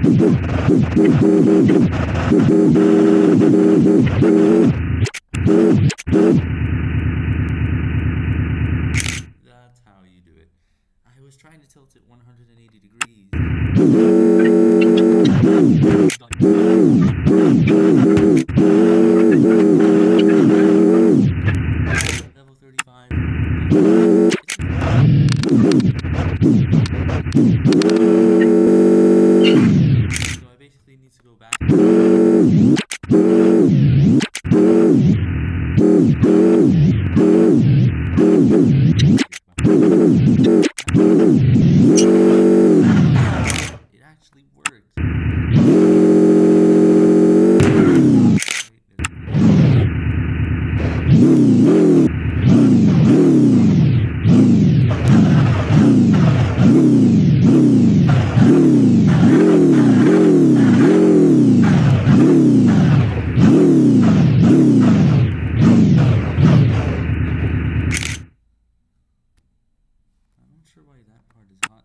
That's how you do it. I was trying to tilt it 180 degrees. Level 35. I'm not sure why that part is hot.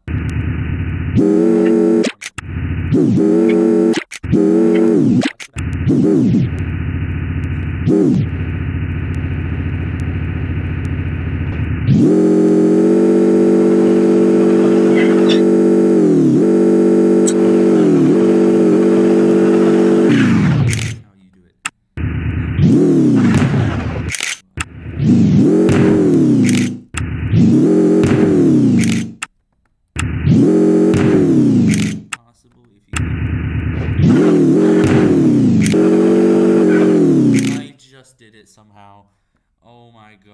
That's how you do it. Possible if you. I just did it somehow. Oh my god.